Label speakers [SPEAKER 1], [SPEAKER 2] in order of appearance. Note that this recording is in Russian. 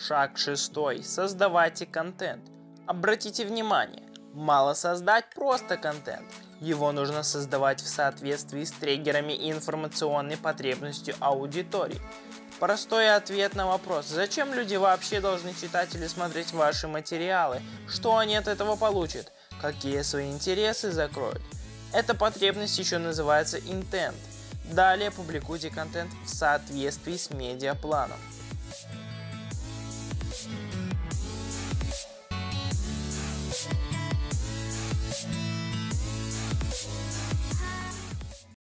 [SPEAKER 1] Шаг шестой. Создавайте контент. Обратите внимание, мало создать просто контент. Его нужно создавать в соответствии с триггерами и информационной потребностью аудитории. Простой ответ на вопрос, зачем люди вообще должны читать или смотреть ваши материалы, что они от этого получат, какие свои интересы закроют. Эта потребность еще называется intent. Далее публикуйте контент в соответствии с медиапланом.